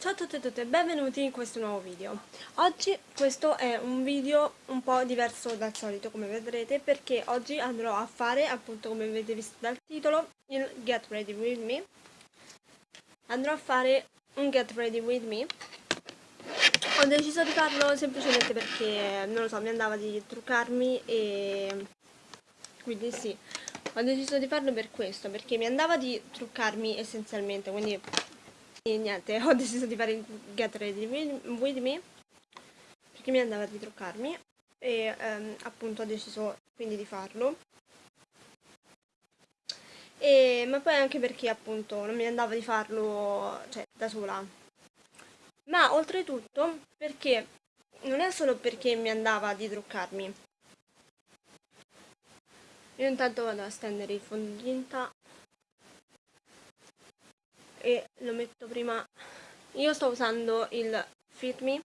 Ciao a tutti e tutte, benvenuti in questo nuovo video. Oggi questo è un video un po' diverso dal solito come vedrete perché oggi andrò a fare, appunto come avete visto dal titolo, il Get Ready With Me. Andrò a fare un Get Ready With Me. Ho deciso di farlo semplicemente perché, non lo so, mi andava di truccarmi e... quindi sì, ho deciso di farlo per questo, perché mi andava di truccarmi essenzialmente, quindi e niente, ho deciso di fare il Get Ready With Me perché mi andava di truccarmi e ehm, appunto ho deciso quindi di farlo. E, ma poi anche perché appunto non mi andava di farlo cioè, da sola. Ma oltretutto perché non è solo perché mi andava di truccarmi. Io intanto vado a stendere il fondotinta e lo metto prima. Io sto usando il Fit Me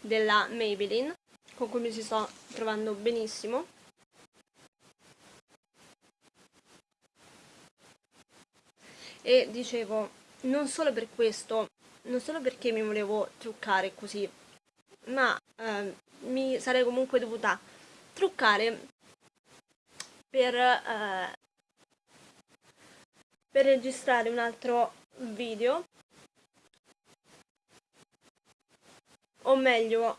della Maybelline con cui mi si sto trovando benissimo. E dicevo non solo per questo non solo perché mi volevo truccare così ma eh, mi sarei comunque dovuta truccare per, eh, per registrare un altro video. O meglio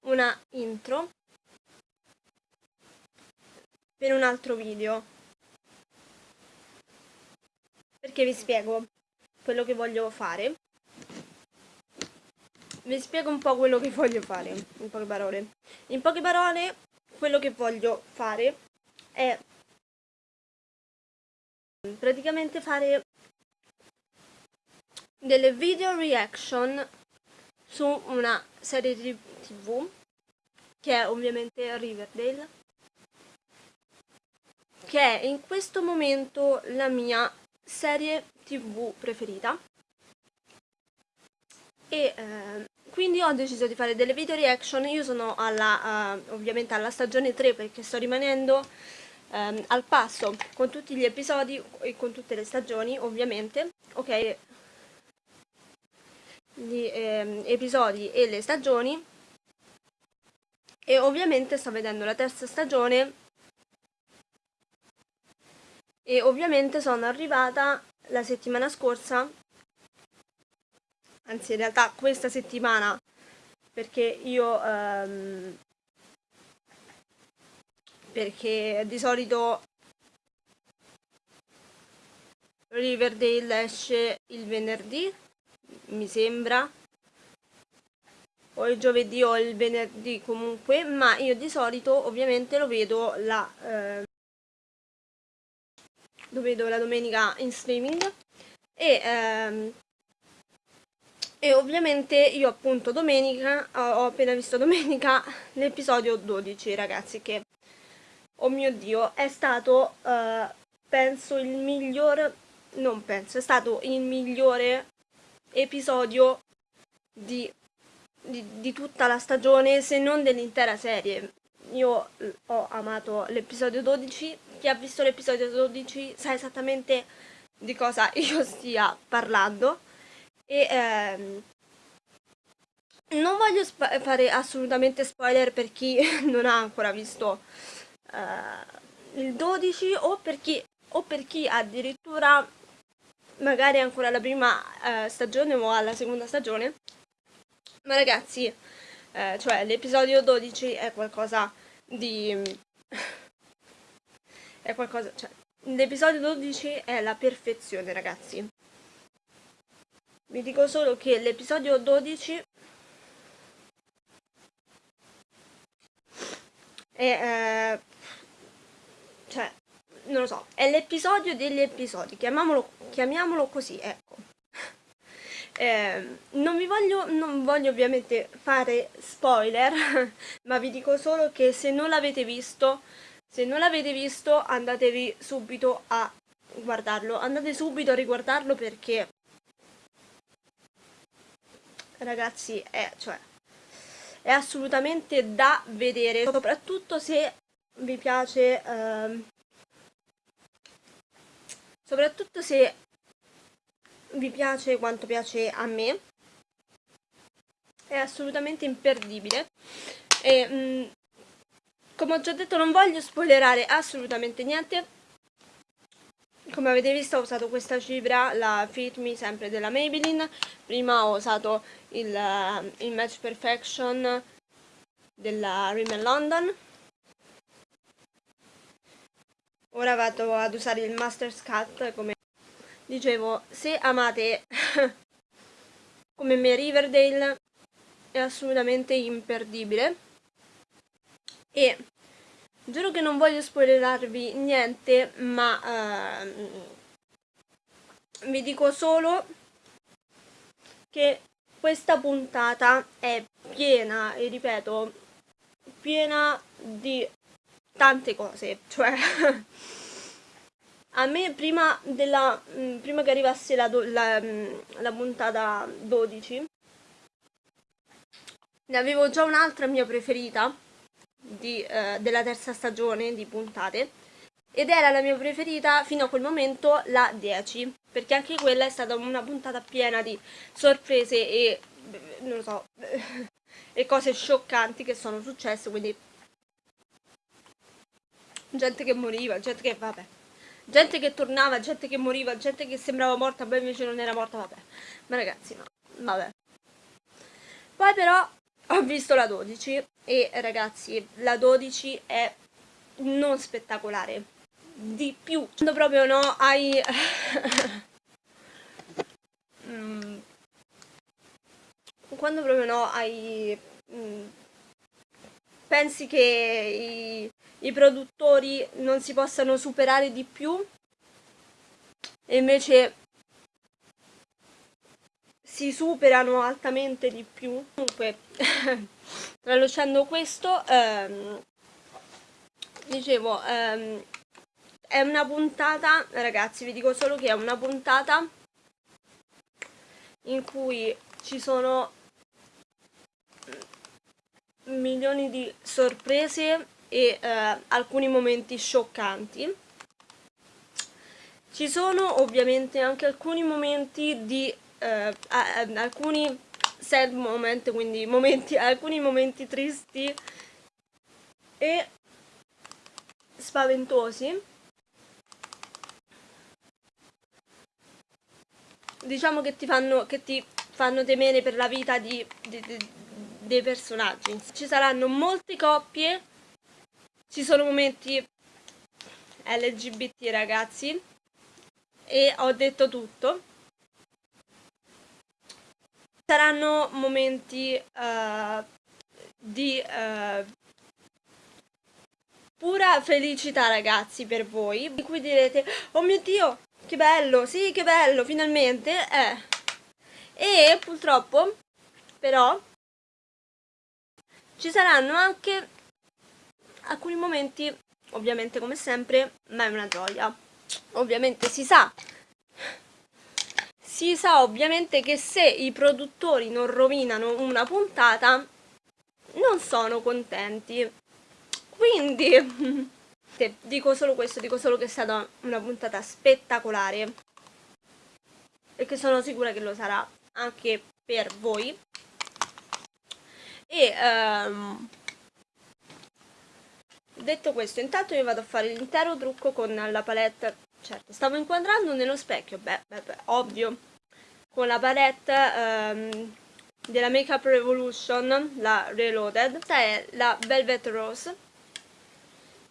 una intro per un altro video. Perché vi spiego quello che voglio fare. Vi spiego un po' quello che voglio fare in poche parole. In poche parole quello che voglio fare è praticamente fare delle video reaction su una serie di tv che è ovviamente Riverdale che è in questo momento la mia serie tv preferita. E eh, quindi ho deciso di fare delle video reaction. Io sono alla, uh, ovviamente alla stagione 3 perché sto rimanendo ehm, al passo con tutti gli episodi e con tutte le stagioni ovviamente ok? Gli ehm, episodi e le stagioni. E ovviamente sto vedendo la terza stagione. E ovviamente sono arrivata la settimana scorsa. Anzi in realtà questa settimana perché io ehm, perché di solito Riverdale esce il venerdì, mi sembra, o il giovedì o il venerdì comunque, ma io di solito ovviamente lo vedo la, eh, lo vedo la domenica in streaming e, ehm, e ovviamente io appunto domenica, ho appena visto domenica l'episodio 12 ragazzi che oh mio dio, è stato, uh, penso, il miglior, non penso, è stato il migliore episodio di, di, di tutta la stagione, se non dell'intera serie. Io ho amato l'episodio 12, chi ha visto l'episodio 12 sa esattamente di cosa io stia parlando e ehm, non voglio fare assolutamente spoiler per chi non ha ancora visto uh, il 12 o per chi, o per chi addirittura magari ancora la prima uh, stagione o alla seconda stagione. Ma ragazzi uh, cioè l'episodio 12 è qualcosa di è qualcosa cioè l'episodio 12 è la perfezione ragazzi. Vi dico solo che l'episodio 12 è eh, cioè, non lo so, è l'episodio degli episodi, chiamiamolo, chiamiamolo così, ecco. Eh, non vi voglio, non voglio ovviamente fare spoiler, ma vi dico solo che se non l'avete visto, se non l'avete visto andatevi subito a guardarlo, andate subito a riguardarlo perché ragazzi è, cioè, è assolutamente da vedere, soprattutto se vi piace ehm, soprattutto se vi piace quanto piace a me è assolutamente imperdibile. E mh, mm, come ho già detto non voglio spoilerare assolutamente niente. Come avete visto ho usato questa cifra, la Fit Me sempre della Maybelline. Prima ho usato il, uh, il Match Perfection della Rimmel London ora vado ad usare il Master's Cut come dicevo se amate come me Riverdale è assolutamente imperdibile. E giuro che non voglio spoilerarvi niente ma ehm, vi dico solo che questa puntata è piena e ripeto piena di tante cose cioè a me prima, della, prima che arrivasse la, la, la puntata 12 ne avevo già un'altra mia preferita di, eh, della terza stagione di puntate ed era la mia preferita fino a quel momento la 10 perché anche quella è stata una puntata piena di sorprese e non lo so e cose scioccanti che sono successe quindi gente che moriva gente che vabbè. Gente che tornava gente che moriva gente che sembrava morta poi invece non era morta vabbè. Ma ragazzi no. Vabbè. Poi però ho visto la 12 e ragazzi la 12 è non spettacolare. Di più. Quando proprio no hai mm. quando proprio no hai mm, pensi che i, i produttori non si possano superare di più e invece si superano altamente di più. Comunque, tralasciando questo, ehm, dicevo, ehm, è una puntata, ragazzi, vi dico solo che è una puntata in cui ci sono milioni di sorprese e eh, alcuni momenti scioccanti. Ci sono ovviamente anche alcuni momenti di eh, alcuni sad moment, quindi momenti, alcuni momenti tristi e spaventosi. Diciamo che ti fanno, che ti fanno temere per la vita di, di, di, dei personaggi. Ci saranno molte coppie, ci sono momenti LGBT ragazzi e ho detto tutto saranno momenti uh, di uh, pura felicità ragazzi per voi di cui direte oh mio dio che bello sì che bello finalmente eh. e purtroppo però ci saranno anche alcuni momenti ovviamente come sempre ma è una gioia. Ovviamente si sa si sa ovviamente che se i produttori non rovinano una puntata non sono contenti. Quindi dico solo questo dico solo che è stata una puntata spettacolare. E che sono sicura che lo sarà anche per voi. E um, detto questo intanto io vado a fare l'intero trucco con la palette certo stavo inquadrando nello specchio beh, beh, beh ovvio con la palette um, della Makeup Revolution, la Reloaded. Questa è la Velvet Rose.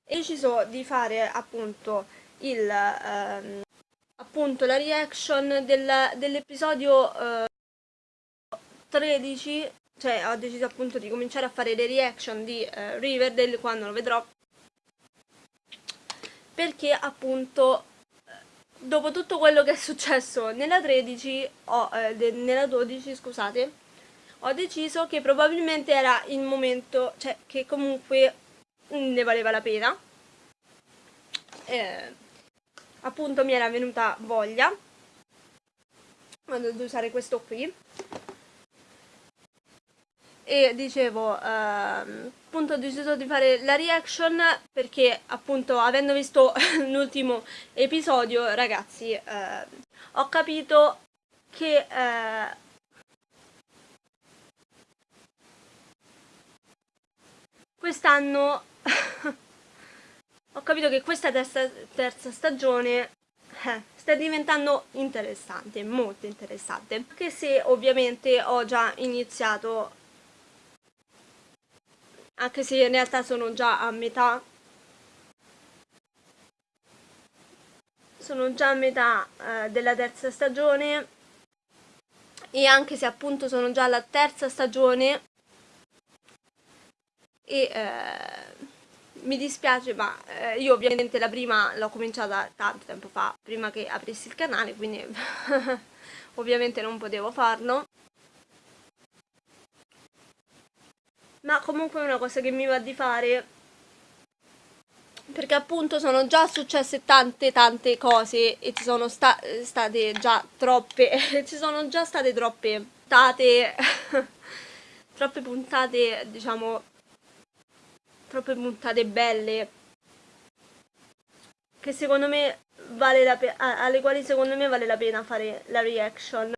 E ho deciso di fare appunto il um, appunto la reaction del, dell'episodio uh, 13 cioè ho deciso appunto di cominciare a fare le reaction di uh, Riverdale quando lo vedrò perché appunto dopo tutto quello che è successo nella 13 o eh, nella 12 scusate ho deciso che probabilmente era il momento cioè che comunque ne valeva la pena. Eh, appunto mi era venuta voglia ad usare questo qui. E dicevo ehm, appunto ho deciso di fare la reaction perché appunto avendo visto l'ultimo episodio ragazzi eh, ho capito che eh, quest'anno ho capito che questa terza, terza stagione eh, sta diventando interessante, molto interessante, anche se ovviamente ho già iniziato, anche se in realtà sono già a metà, sono già a metà eh, della terza stagione. E anche se appunto sono già alla terza stagione. E eh, mi dispiace ma eh, io ovviamente la prima l'ho cominciata tanto tempo fa prima che aprissi il canale quindi ovviamente non potevo farlo ma comunque è una cosa che mi va di fare. Perché appunto sono già successe tante tante cose e ci sono sta state già troppe ci sono già state troppe puntate troppe puntate diciamo troppe puntate belle che secondo me vale la alle quali secondo me vale la pena fare la reaction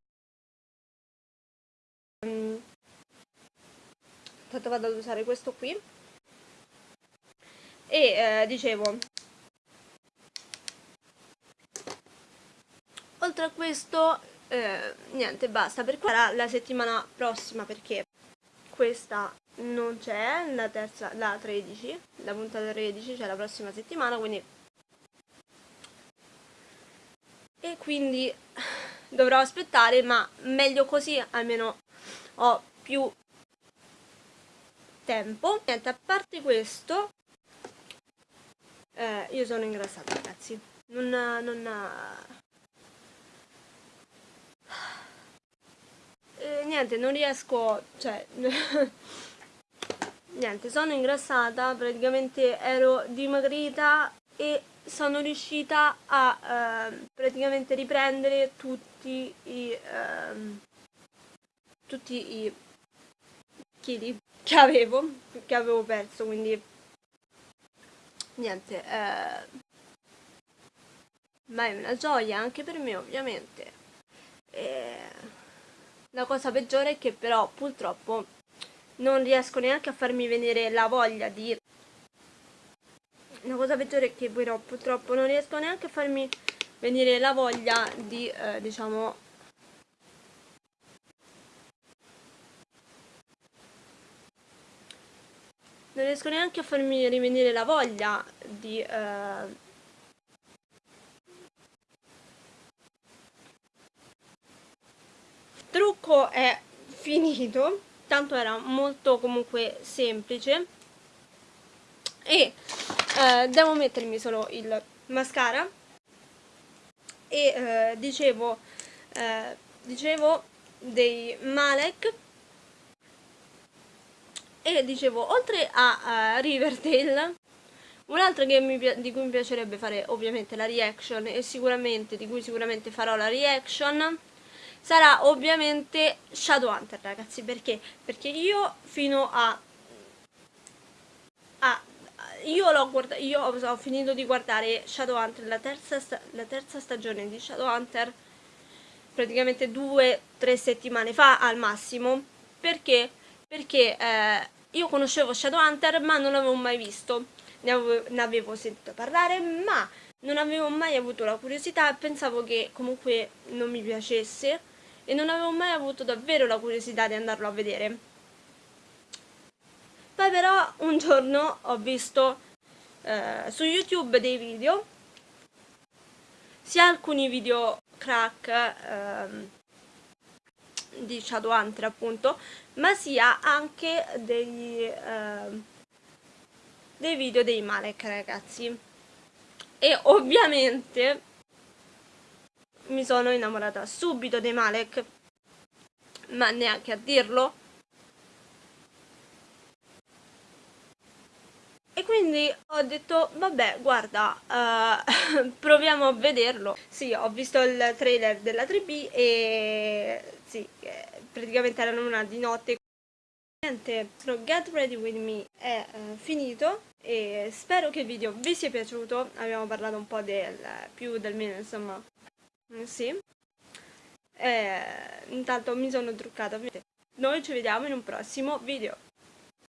um, intanto vado ad usare questo qui. E eh, dicevo oltre a questo eh, niente basta. Per qua la settimana prossima perché questa non c'è la terza, la 13, la puntata 13, cioè la prossima settimana, quindi e quindi dovrò aspettare, ma meglio così, almeno ho più tempo. Niente, a parte questo, eh, io sono ingrassata ragazzi, non, non, eh, niente, non riesco, cioè niente sono ingrassata praticamente ero dimagrita e sono riuscita a eh, praticamente riprendere tutti i eh, tutti i chili che avevo che avevo perso quindi niente eh, ma è una gioia anche per me ovviamente. E la cosa peggiore è che però purtroppo non riesco neanche a farmi venire la voglia di la cosa peggiore è che però purtroppo non riesco neanche a farmi venire la voglia di eh, diciamo non riesco neanche a farmi rivenire la voglia di eh, trucco è finito tanto era molto comunque semplice. E eh, devo mettermi solo il mascara. E eh, dicevo eh, dicevo dei Malek e dicevo oltre a, a Riverdale un'altra di cui mi piacerebbe fare ovviamente la reaction e sicuramente di cui sicuramente farò la reaction sarà ovviamente Shadowhunter ragazzi perché? Perché io fino a, a io io ho, finito di guardare Shadowhunter la terza, la terza stagione di Shadowhunter praticamente due tre settimane fa al massimo perché? Perché eh, io conoscevo Shadowhunter ma non l'avevo mai visto ne avevo, ne avevo sentito parlare ma non avevo mai avuto la curiosità e pensavo che comunque non mi piacesse e non avevo mai avuto davvero la curiosità di andarlo a vedere. Poi però un giorno ho visto eh, su YouTube dei video, sia alcuni video crack eh, di Shadowhunter appunto, ma sia anche degli, eh, dei video dei Malek ragazzi. E ovviamente mi sono innamorata subito dei Malek ma neanche a dirlo e quindi ho detto vabbè guarda uh, proviamo a vederlo. Sì ho visto il trailer della 3B e sì praticamente erano una di notte. Niente Get Ready With Me è uh, finito e spero che il video vi sia piaciuto. Abbiamo parlato un po' del più del meno insomma. Mm, sì. eh, intanto mi sono truccata noi ci vediamo in un prossimo video